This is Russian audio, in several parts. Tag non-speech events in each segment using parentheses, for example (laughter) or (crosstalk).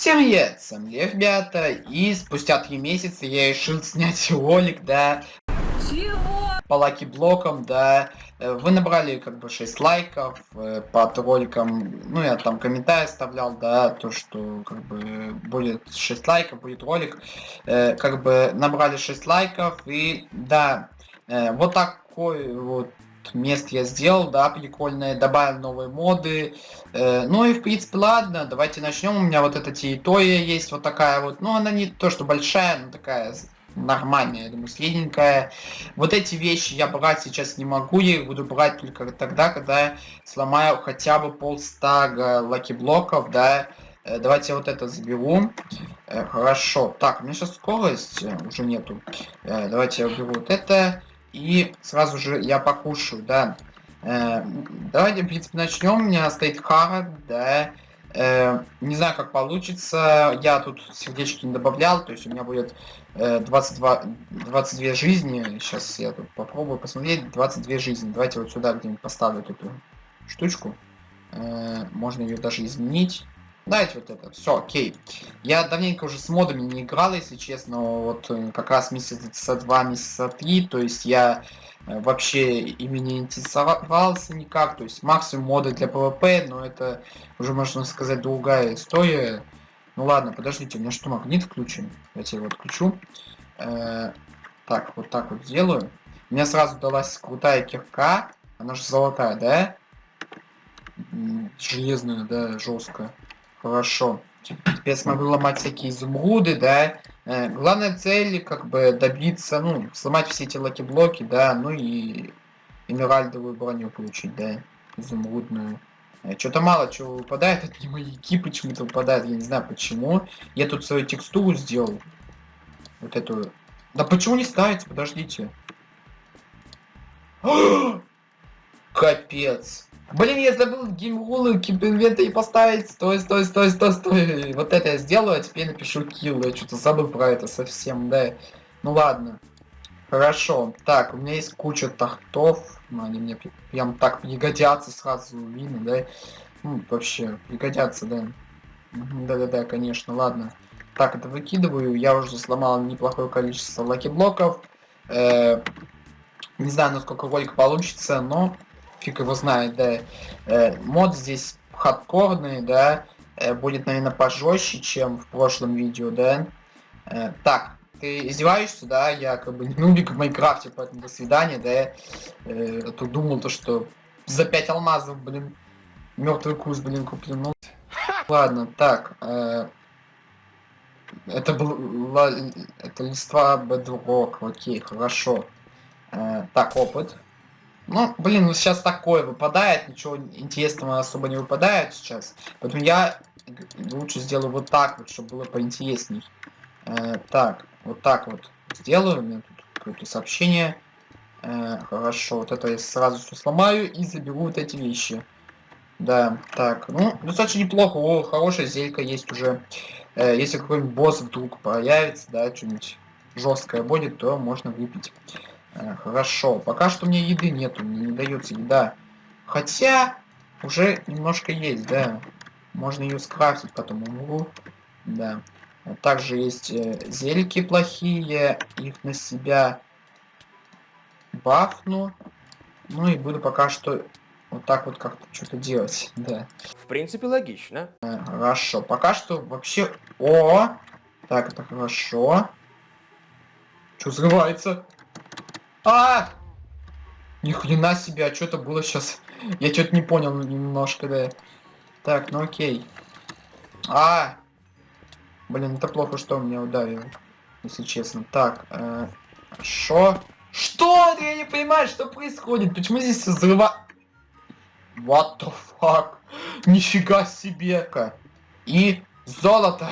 Всем привет, с вами Лев, ребята, и спустя три месяца я решил (laughs) снять ролик, да, Чего? по лаки блокам, да, Э, вы набрали как бы 6 лайков э, под роликом, ну я там комментарий оставлял, да, то что как бы будет 6 лайков, будет ролик, Э, как бы набрали 6 лайков, и да, вот такой вот мест я сделал, да, прикольное, добавил новые моды. Э, ну и в принципе ладно, давайте начнем. У меня вот эта территория есть вот такая вот, ну она не то что большая, но такая нормальная, я думаю, средненькая. Вот эти вещи я брать сейчас не могу, я их буду брать только тогда, когда я сломаю хотя бы полстага лаки-блоков, да. Э, давайте вот это заберу. Э, хорошо. Так, у меня сейчас скорость уже нету. Э, давайте я уберу вот это. И сразу же я покушаю, да. Э, давайте, в принципе, начнем. У меня стоит хара, да. Э, не знаю, как получится. Я тут сердечки не добавлял, то есть у меня будет э, 22, 22 жизни. Сейчас я тут попробую посмотреть. 22 жизни. Давайте вот сюда где-нибудь поставлю эту штучку. Э, можно ее даже изменить. Давайте вот это. Все, окей. Я давненько уже с модами не играл, если честно. Вот э, как раз месяца два, месяца три. То есть я э, вообще ими не интересовался никак. То есть максимум моды для PvP, но это уже можно сказать другая история. Ну ладно, подождите, у меня что, магнит включен? Я его отключу. Э, так, вот так вот сделаю. Мне сразу далась крутая кирка. Она же золотая, да? Железная, да, жесткая. Хорошо. Теперь смогу ломать всякие изумруды, да. Э, главная цель, как бы, добиться, ну, сломать все эти лаки-блоки, да, ну и эмеральдовую броню получить, да, изумрудную. Э, Что-то мало чего выпадает, от не маяки почему-то выпадает, я не знаю почему. Я тут свою текстуру сделал. Вот эту. Да почему не ставится, подождите. (gasps) Капец. Блин, я забыл геймрулы киберинвентарь поставить. Стой, стой, стой, стой, стой. Вот это я сделаю, а теперь напишу килл. Я что-то забыл про это совсем, да. Ну ладно. Хорошо. Так, у меня есть куча тахтов. Ну, они мне прям так пригодятся сразу видно, да. Ну, вообще, пригодятся, да. Да-да-да, конечно, ладно. Так, это выкидываю. Я уже сломал неплохое количество лаки-блоков. Э, не знаю, насколько ролик получится, но фиг его знает, да. Э, мод здесь хардкорный, да. Э, будет, наверное, пожестче, чем в прошлом видео, да. Э, так, ты издеваешься, да? Я как бы нубик в Майнкрафте, поэтому до свидания, да. А тут думал то, что за 5 алмазов, блин, мертвый куст, блин, куплен. Ну, (laughs) ладно, так. это был это листва бедрок, окей, хорошо. Э, так, опыт. Ну, блин, ну сейчас такое выпадает, ничего интересного особо не выпадает сейчас. Поэтому я лучше сделаю вот так вот, чтобы было поинтересней. Э, так, вот так вот сделаю. У меня тут какое-то сообщение. Э, хорошо, вот это я сразу все сломаю и заберу вот эти вещи. Да, так, ну, достаточно неплохо. О, хорошая зелька есть уже. Э, если какой-нибудь босс вдруг появится, да, что-нибудь жесткое будет, то можно выпить. Э, Хорошо. Пока что мне еды нету, мне не дается еда. Хотя уже немножко есть, да. Можно ее скрафтить потом умру. Да. А Также есть э, зельки плохие, их на себя бафну. Ну и буду пока что вот так вот как-то что-то делать, (laughs) да. В принципе, логично. Э, Хорошо. Пока что вообще... О! Так, это хорошо. Что взрывается? А! Ни хрена себе, а что-то было сейчас. Я что-то не понял немножко, да. Так, ну окей. А! Блин, это плохо, что он меня ударил. Если честно. Так, э? Что? Я не понимаю, что происходит. Почему здесь взрыва... What the fuck? Нифига себе! -ка. И золото.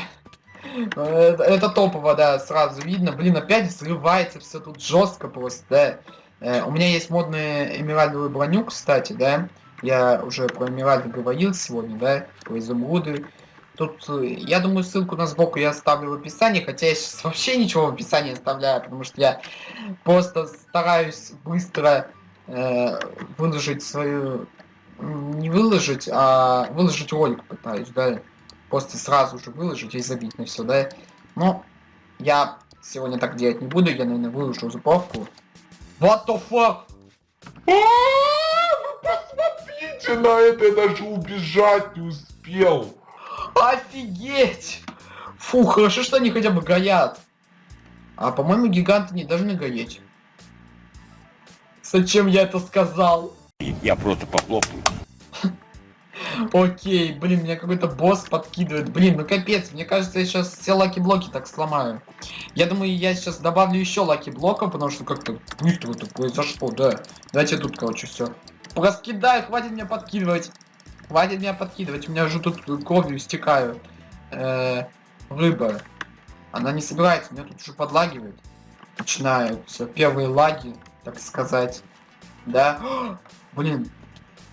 Это, это топово, да, сразу видно. Блин, опять взрывается все тут жестко просто, да. Э, у меня есть модная эмеральдовую броню, кстати, да. Я уже про эмеральды говорил сегодня, да, про изумруды. Тут, э, я думаю, ссылку на сбоку я оставлю в описании, хотя я сейчас вообще ничего в описании оставляю, потому что я просто стараюсь быстро э, выложить свою... Не выложить, а выложить ролик пытаюсь, да. Просто сразу же выложить и забить на все, да. Но я сегодня так делать не буду, я, наверное, выложу сборку. What the fuck? Посмотрите на это, я даже убежать не успел. Офигеть! Фу, хорошо, что они хотя бы горят. А по-моему, гиганты не должны гореть. Зачем я это сказал? Я просто похлопаю. Окей, блин, меня какой-то босс подкидывает. Блин, ну капец, мне кажется, я сейчас все лаки-блоки так сломаю. Я думаю, я сейчас добавлю еще лаки-блоков, потому что как-то быстро это произошло, да. Давайте тут, короче, все. Раскидаю, хватит меня подкидывать. Хватит меня подкидывать, у меня уже тут кровью стекаю. Э -э рыба. Она не собирается, меня тут уже подлагивает. Начинаются первые лаги, так сказать. Да? (gasps) Блин.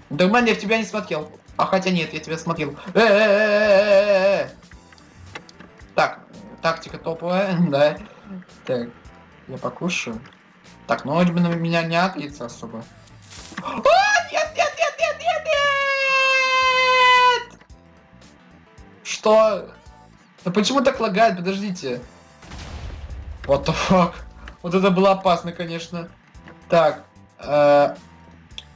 Нормально, я в тебя не смотрел. А хотя нет, я тебя смотрел. Так, тактика топовая, да. Так, я покушаю. Так, вроде бы на меня не отлится особо. О, нет, нет, нет, нет, нет, нет! Что? Да почему так лагает? Подождите. What the fuck? Вот это было опасно, конечно. Так. Э...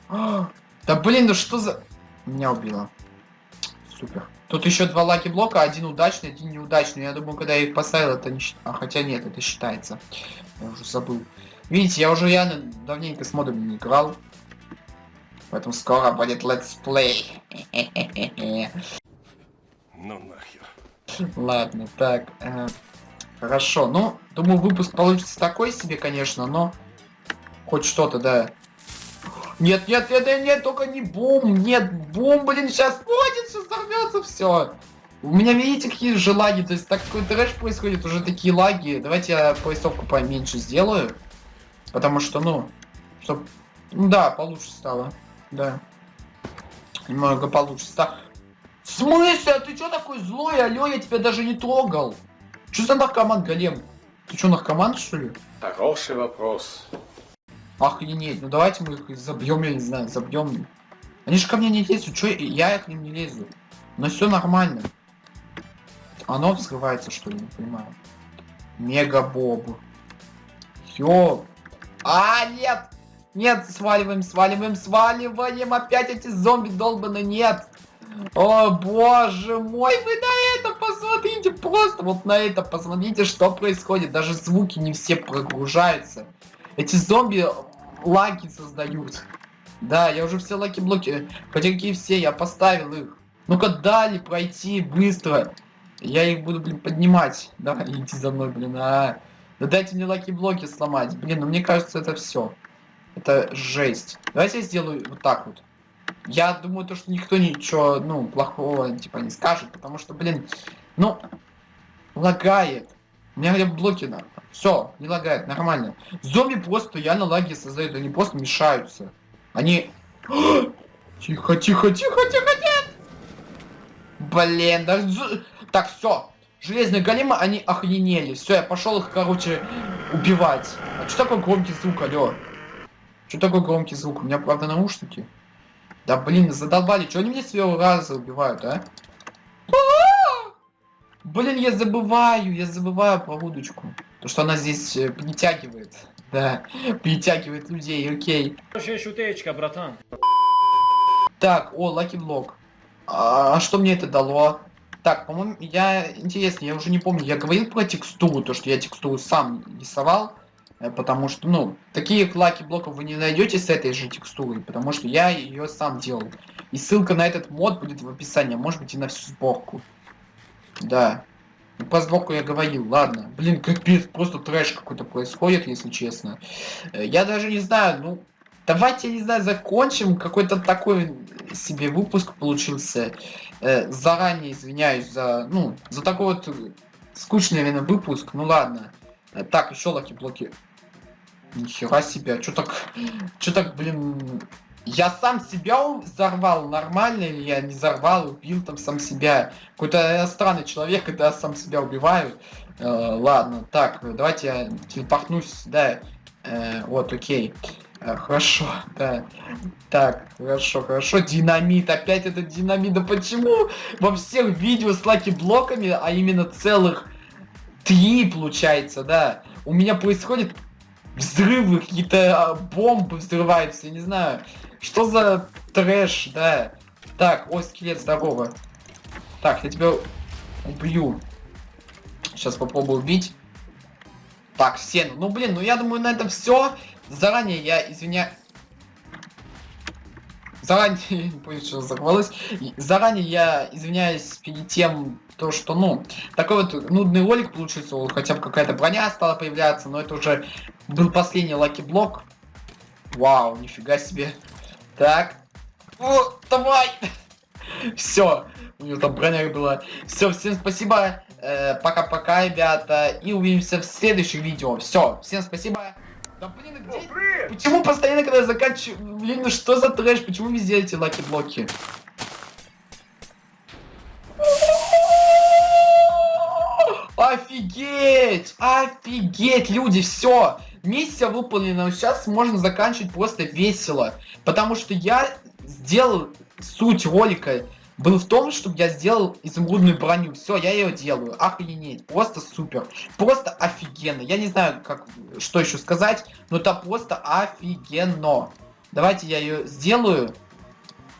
Да блин, ну что за... Меня убило. Супер. Тут еще два лаки блока, один удачный, один неудачный. Я думаю, когда я их поставил, это не считается. А хотя нет, это считается. Я уже забыл. Видите, я уже реально давненько с модами не играл. Поэтому скоро будет летсплей. Ну нахер. Ладно, так. Э, хорошо. Ну, думаю, выпуск получится такой себе, конечно, но хоть что-то, да. Нет, нет, нет, нет, нет, только не бум, нет, бум, блин, сейчас будет, сейчас взорвется все. У меня, видите, какие же лаги, то есть так какой трэш происходит, уже такие лаги. Давайте я поясовку поменьше сделаю. Потому что, ну, чтоб... Ну да, получше стало. Да. Немного получше стало. В смысле? А ты чё такой злой? Алло, я тебя даже не трогал. Что за наркоман, Голем? Ты что, наркоман, что ли? Хороший вопрос. Охренеть, ну давайте мы их забьем, я не знаю, забьем. Они же ко мне не лезут, что я к ним не лезу. Но все нормально. Оно взрывается, что ли, не понимаю. Мега Боб. Все. А, нет! Нет, сваливаем, сваливаем, сваливаем. Опять эти зомби долбаны, нет. О, боже мой, вы на это посмотрите, просто вот на это посмотрите, что происходит. Даже звуки не все прогружаются. Эти зомби лаги создают. Да, я уже все lucky блоки, хотя какие все, я поставил их. Ну-ка дали пройти быстро. Я их буду, блин, поднимать. Давай, (laughs) иди за мной, блин, а. Да дайте мне lucky блоки сломать. Блин, ну мне кажется, это все. Это жесть. Давайте я сделаю вот так вот. Я думаю, то, что никто ничего, ну, плохого, типа, не скажет, потому что, блин, ну, лагает. У меня блоки надо. Все, не лагает, нормально. Зомби просто реально лаги создают, они просто мешаются. Они... (gasps) Тихо, тихо, тихо, тихо, нет! Блин, да... Так, все. Железные големы, они охренели. Все, я пошел их, короче, убивать. А что такое громкий звук, алло? Что такое громкий звук? У меня, правда, наушники. Да, блин, задолбали. Что они мне с первого раза убивают, а? Блин, я забываю, я забываю про удочку. То, что она здесь э, притягивает. Да, (laughs) притягивает людей, окей. Хорошая шутечка, братан. Так, о, лаки блок. А, что мне это дало? Так, по-моему, я... Интересно, я уже не помню, я говорил про текстуру, то, что я текстуру сам рисовал. Э, потому что, ну, таких лаки блоков вы не найдете с этой же текстурой, потому что я ее сам делал. И ссылка на этот мод будет в описании, а может быть и на всю сборку. Да. По сборку я говорил, ладно. Блин, капец, просто трэш какой-то происходит, если честно. Э, я даже не знаю, ну... Давайте, не знаю, закончим. Какой-то такой себе выпуск получился. Э, заранее извиняюсь за, ну, за такой вот скучный, наверное, выпуск. Ну ладно. Э, так, еще lucky блоки. Нихера себе, что так, что так, блин, я сам себя взорвал, нормально или я не взорвал, убил там сам себя. Какой-то странный человек, когда сам себя убиваю. Э, ладно, так, давайте я телепортнусь, да. Э, вот, окей. Э, Хорошо, да. Так, хорошо, хорошо. Динамит, опять этот динамит. Да почему во всех видео с lucky блоками, а именно целых три, получается, да, у меня происходит взрывы, какие-то а, бомбы взрываются, я не знаю. Что за трэш, да. Так, о, скелет, здорово. Так, я тебя убью. Сейчас попробую убить. Так, стену. Ну, блин, ну я думаю, на этом все. Заранее я извиняюсь. Заранее, не понял, что взорвалось. Заранее я извиняюсь перед тем, то, что, ну, такой вот нудный ролик получился, хотя бы какая-то броня стала появляться, но это уже был последний lucky блок. Вау, нифига себе. Так. О, давай! (laughs) Все, у него там броня была. Все, всем спасибо. Э, Пока-пока, ребята. И увидимся в следующих видео. Все, всем спасибо. Да блин, а где... Почему постоянно, когда я заканчиваю... Блин, ну что за трэш? Почему везде эти lucky блоки? Офигеть! Офигеть, люди, все! Миссия выполнена, сейчас можно заканчивать просто весело. Потому что я сделал суть ролика был в том, чтобы я сделал изумрудную броню. Все, я ее делаю. Охренеть. Просто супер. Просто офигенно. Я не знаю, как что еще сказать, но это просто офигенно. Давайте я ее сделаю.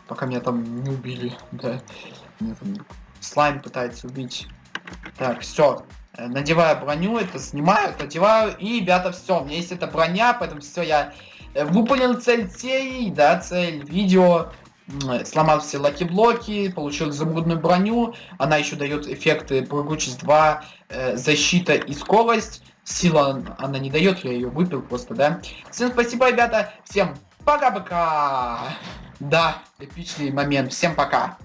Пока меня там не убили. Да. Меня там слайм пытается убить. Так, все. Надеваю броню, это снимаю, это одеваю. И, ребята, все. У меня есть эта броня, поэтому все, я э, выполнил цель серии, да, цель видео. М, Сломал все lucky блоки, получил изумрудную броню. Она еще дает эффекты прыгучесть 2, э, защита и скорость. Сила она не дает, я ее выпил просто, да. Всем спасибо, ребята. Всем пока-пока. Да, эпичный момент. Всем пока.